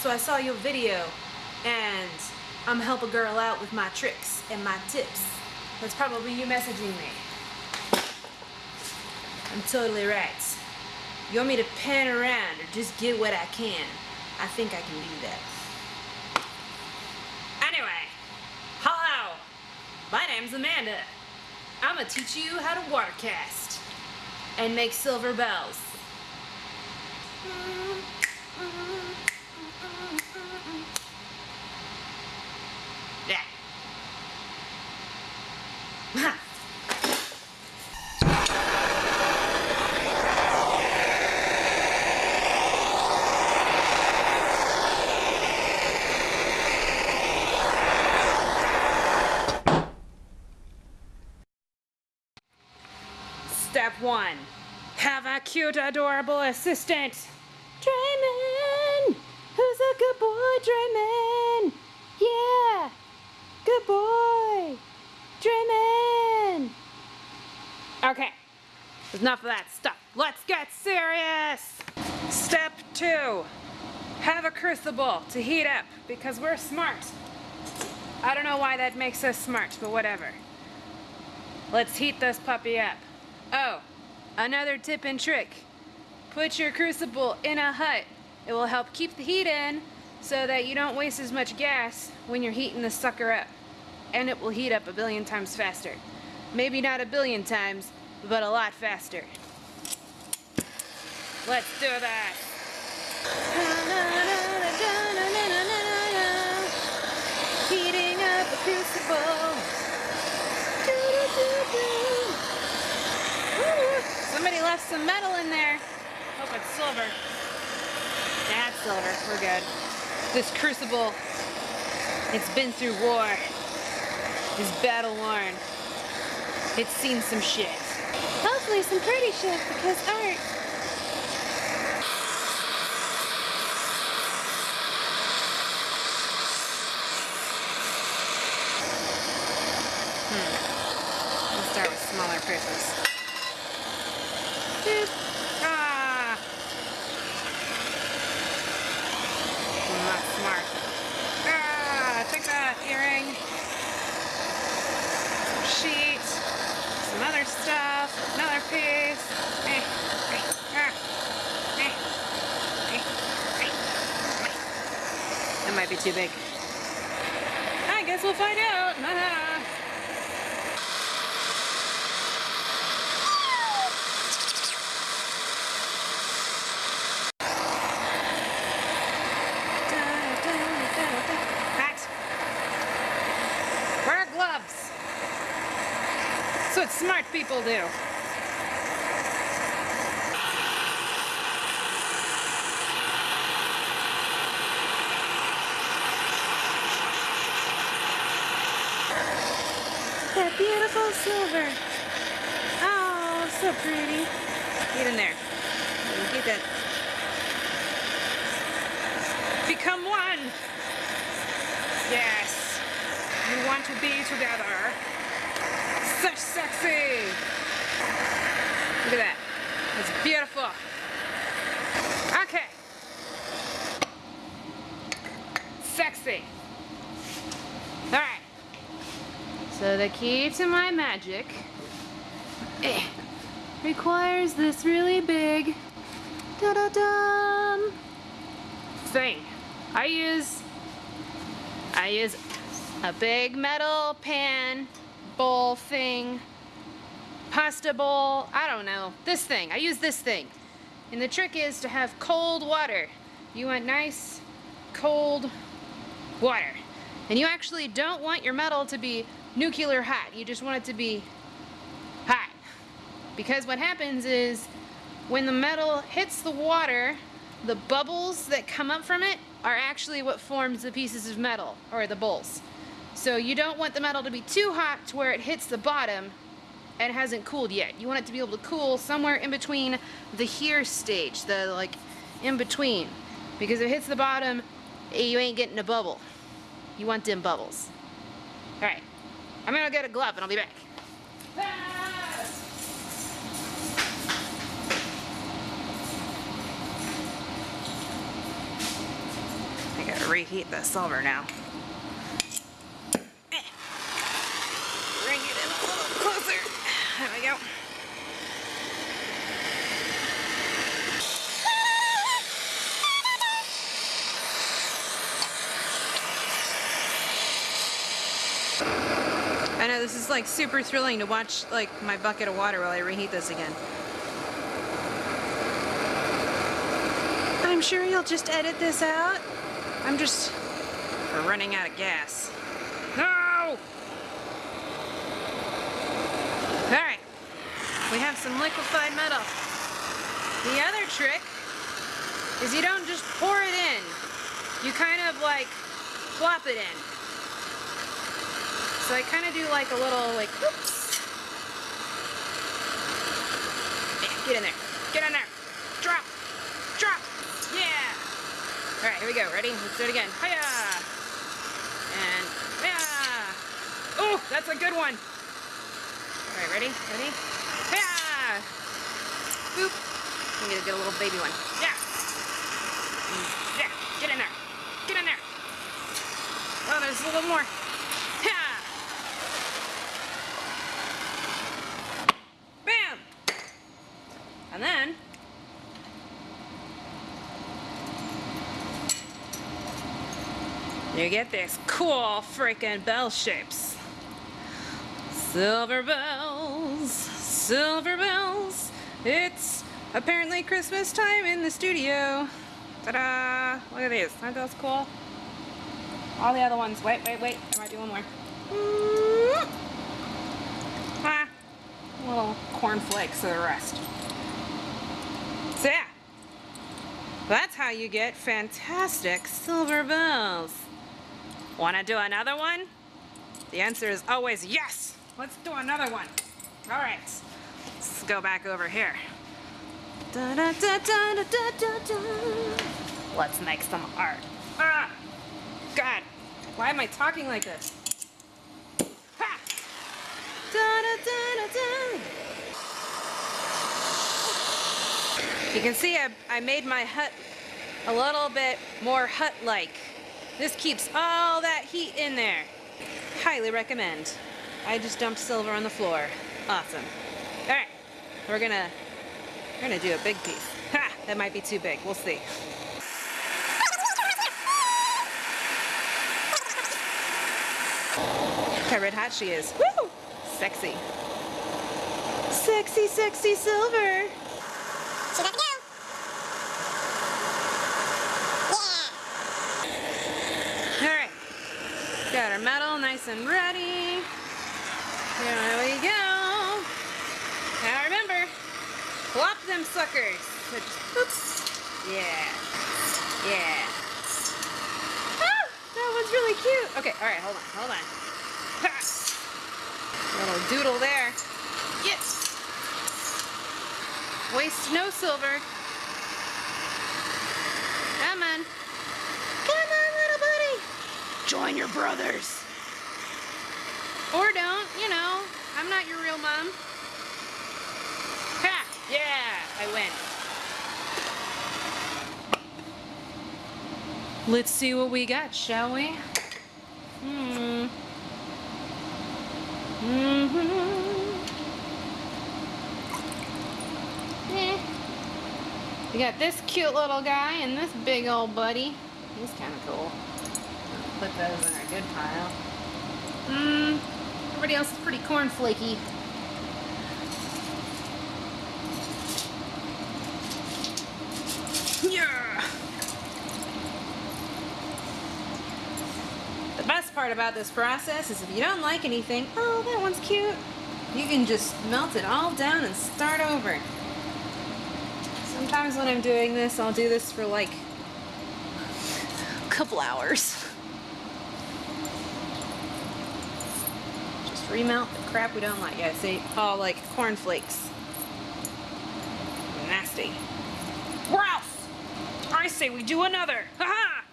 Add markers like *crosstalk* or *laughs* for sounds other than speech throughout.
So I saw your video and I'm help a girl out with my tricks and my tips. That's probably you messaging me. I'm totally right. You want me to pan around or just get what I can? I think I can do that. Anyway, hello. My name's Amanda. I'm gonna teach you how to watercast and make silver bells. Yeah. *laughs* Step one, have a cute, adorable assistant. Drayman! Who's a good boy, Drayman? Yeah! Good boy! Drayman! Okay, enough of that stuff. Let's get serious! Step two, have a crucible to heat up because we're smart. I don't know why that makes us smart, but whatever. Let's heat this puppy up. Oh, another tip and trick. Put your crucible in a hut. It will help keep the heat in so that you don't waste as much gas when you're heating the sucker up. And it will heat up a billion times faster. Maybe not a billion times, but a lot faster. Let's do that. Heating up a crucible. Somebody left some metal in there. Hope it's silver. That's silver. We're good. This crucible, it's been through war. It's battle worn. It's seen some shit. Hopefully some pretty shit because art. Hmm. Let's start with smaller pieces. Doop. Ah! I'm not smart. Ah! Take that, earring. Some sheet. Some other stuff. Another piece. Eh, eh, ah. Eh, eh, eh, eh. That might be too big. I guess we'll find out. *laughs* Hat. Wear gloves. That's what smart people do. That beautiful silver. Oh, so pretty. Get in there. Get that. Become one. Yes. You want to be together. Such sexy. Look at that. It's beautiful. Okay. Sexy. All right. So the key to my magic eh, requires this really big da-da-dum. Thing. I use I use a big metal pan bowl thing pasta bowl I don't know this thing I use this thing. And the trick is to have cold water. You want nice cold water. And you actually don't want your metal to be nuclear hot. You just want it to be because what happens is when the metal hits the water the bubbles that come up from it are actually what forms the pieces of metal or the bowls. So you don't want the metal to be too hot to where it hits the bottom and hasn't cooled yet. You want it to be able to cool somewhere in between the here stage, the like in between. Because if it hits the bottom, you ain't getting a bubble. You want them bubbles. Alright, I'm gonna get a glove and I'll be back. Gotta reheat the silver now. Bring it in a little closer. There we go. I know this is like super thrilling to watch like my bucket of water while I reheat this again. I'm sure you'll just edit this out. I'm just running out of gas. No! Alright. We have some liquefied metal. The other trick is you don't just pour it in. You kind of like flop it in. So I kind of do like a little like, oops. Yeah, get in there. Get in there. All right, here we go. Ready? Let's do it again. Hiya. And yeah. Oh, that's a good one. All right, ready? Ready? Hiya. Boop. I'm gonna get a little baby one. Yeah. Mm, Yeah. Get in there. Get in there. Oh, there's a little more. Yeah. Bam! And then you get these cool freaking bell shapes. Silver bells, silver bells. It's apparently Christmas time in the studio. Ta-da! Look at these. Aren't those cool? All the other ones. Wait, wait, wait. I might do one more. Ah, little cornflakes of the rest. So yeah, that's how you get fantastic silver bells. Want to do another one? The answer is always yes. Let's do another one. All right, let's go back over here. Da, da, da. Let's make some art. Ah, God, why am I talking like this? Ha! You can see I, I made my hut a little bit more hut-like. This keeps all that heat in there. Highly recommend. I just dumped silver on the floor. Awesome. All right, we're gonna we're gonna do a big piece. Ha! That might be too big. We'll see. Look how red hot she is. Woo! Sexy. Sexy, sexy silver. She's got to go. Yeah. All right. Got our metal nice and ready. Here we go. Now remember, flop them suckers. Oops. Yeah. Yeah. Ah, that was really cute. Okay, all right, hold on, hold on. Little doodle there. Yes. Waste no silver. Come on. Come on, little buddy. Join your brothers. Or don't, you know. I'm not your real mom. Ha! Yeah, I win. Let's see what we got, shall we? Hmm. Mm-hmm. Eh. We got this cute little guy and this big old buddy. He's kind of cool. Put those in our good pile. Mmm. Everybody else is pretty cornflaky. Yeah. The best part about this process is if you don't like anything, oh, that one's cute, you can just melt it all down and start over. Sometimes when I'm doing this, I'll do this for like a couple hours. Remelt the crap we don't like. Yeah, see, All like cornflakes. Nasty. Ralph! I say we do another. Ha-ha!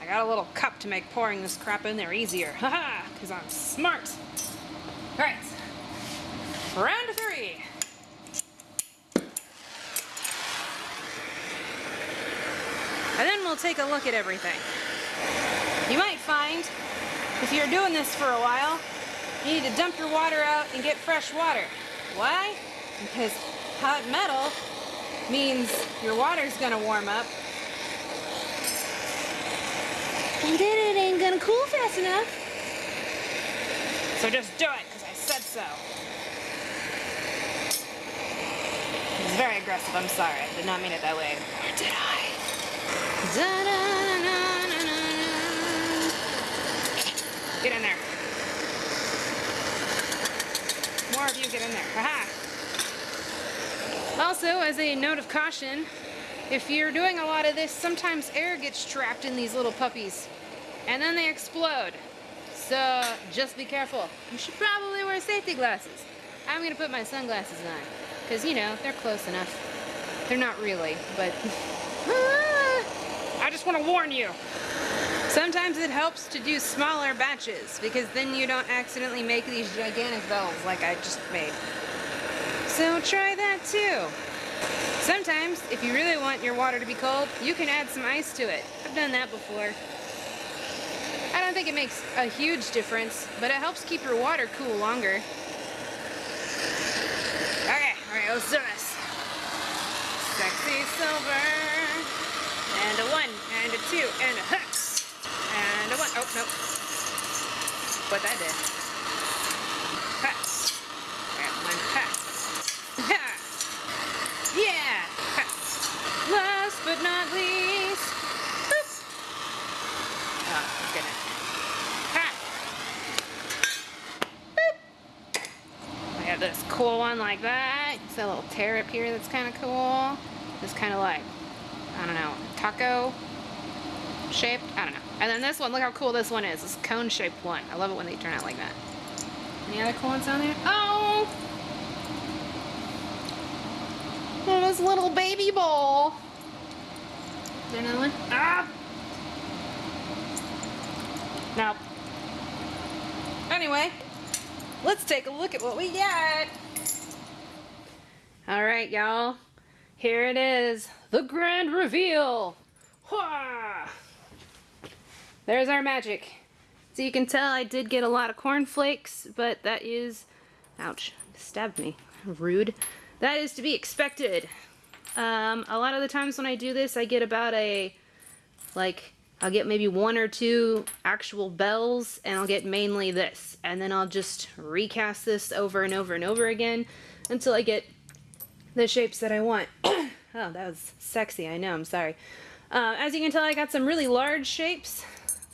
I got a little cup to make pouring this crap in there easier. Haha, because I'm smart. All right, round three. And then we'll take a look at everything. You might find, if you're doing this for a while, you need to dump your water out and get fresh water. Why? Because hot metal means your water's gonna warm up. And then it ain't gonna cool fast enough. So just do it, because I said so. It's very aggressive, I'm sorry. I did not mean it that way. Or did I? Da-da-na-na-na-na. Get in there. More of you get in there. Haha. Also, as a note of caution, if you're doing a lot of this, sometimes air gets trapped in these little puppies. And then they explode. So just be careful. You should probably wear safety glasses. I'm gonna put my sunglasses on. Because, you know, they're close enough. They're not really, but... *laughs* I just want to warn you. Sometimes it helps to do smaller batches because then you don't accidentally make these gigantic bells like I just made. So try that too. Sometimes, if you really want your water to be cold, you can add some ice to it. I've done that before. I don't think it makes a huge difference, but it helps keep your water cool longer. Okay, alright, let's do this. Sexy silver. And a one, and a two, and a *laughs* hut. And oh, a one. Oh, no. What that did. Hut. And one hut. Ha! Yeah! Hut. Last but not least. Boop. Oh, goodness. Ha! Boop. I have this cool one like that. It's a little tear up here that's kind of cool. It's kind of like, I don't know, taco shaped. I don't know. And then this one, look how cool this one is. This cone shaped one. I love it when they turn out like that. Any other cool ones on there? Oh! Oh, this little baby bowl. Is there another one? Ah! Nope. Anyway, let's take a look at what we got. All right, y'all. Here it is, the grand reveal. Hwah! There's our magic. So you can tell I did get a lot of cornflakes, but that is, ouch, stabbed me, rude. That is to be expected. Um, a lot of the times when I do this, I get about a, like, I'll get maybe one or two actual bells, and I'll get mainly this. And then I'll just recast this over and over and over again until I get the shapes that I want. *coughs* oh, that was sexy, I know, I'm sorry. Uh, as you can tell, I got some really large shapes.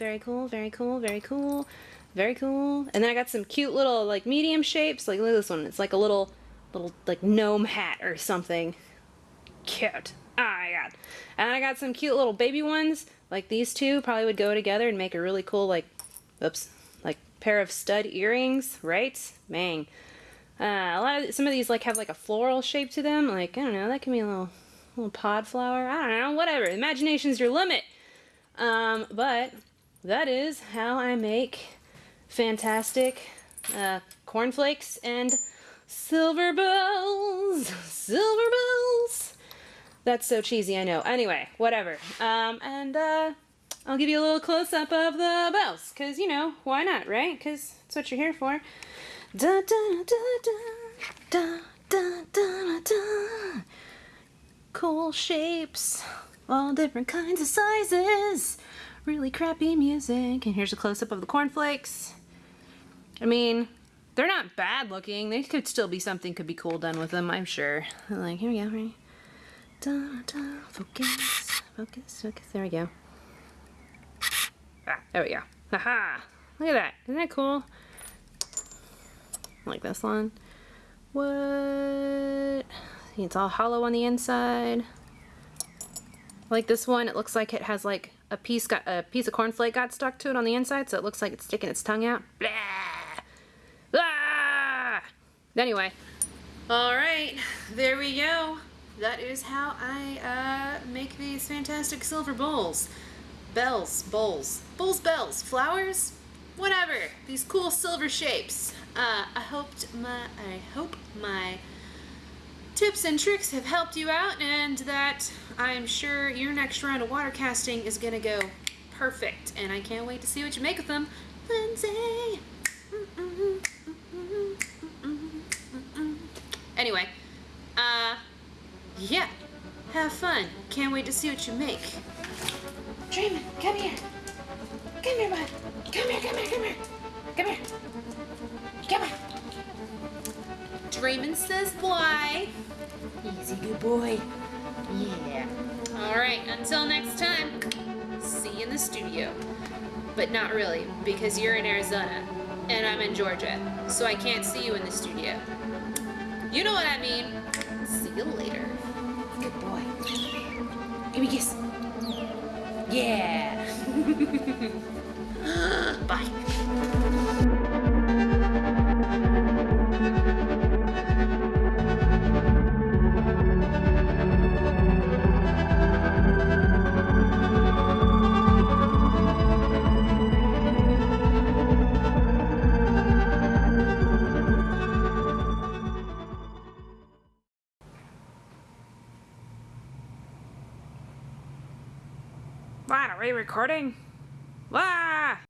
Very cool, very cool, very cool, very cool. And then I got some cute little, like, medium shapes. Like, look at this one. It's like a little, little, like, gnome hat or something. Cute. Oh my god. And I got some cute little baby ones. Like these two probably would go together and make a really cool, like, oops, like, pair of stud earrings, right? Mang. Uh, a lot of, some of these, like, have, like, a floral shape to them. Like, I don't know, that can be a little, little pod flower. I don't know, whatever. Imagination's your limit. Um, but that is how I make fantastic uh, cornflakes and silver bells. Silver bells. That's so cheesy, I know. Anyway, whatever. Um, and uh, I'll give you a little close up of the bells, because, you know, why not, right? Because that's what you're here for. Da da da da da da da da. Cool shapes, all different kinds of sizes. Really crappy music. And here's a close up of the cornflakes. I mean, they're not bad looking. They could still be something could be cool done with them, I'm sure. Like, here we go, ready? Da, da, focus, focus, focus. There we go. Ah, there we go. Haha! Look at that. Isn't that cool? Like this one. What? It's all hollow on the inside. Like this one, it looks like it has like a piece got a piece of cornflake got stuck to it on the inside, so it looks like it's sticking its tongue out. Blah! Blah! Anyway, all right, there we go. That is how I uh, make these fantastic silver bowls. Bells, bowls, bowls, bells, flowers, whatever. These cool silver shapes. Uh, I hoped my, I hope my tips and tricks have helped you out and that I'm sure your next round of water casting is gonna go perfect. And I can't wait to see what you make of them. Lindsay. Anyway, uh, yeah, have fun. Can't wait to see what you make. Draymond, come here. Come here, bud. Come here, come here, come here. Come here. Come here. Draymond says fly. Boy. Yeah. All right, until next time, see you in the studio. But not really, because you're in Arizona and I'm in Georgia, so I can't see you in the studio. You know what I mean. See you later. Good boy. Give me a kiss. Yeah. *laughs* Bye. Recording?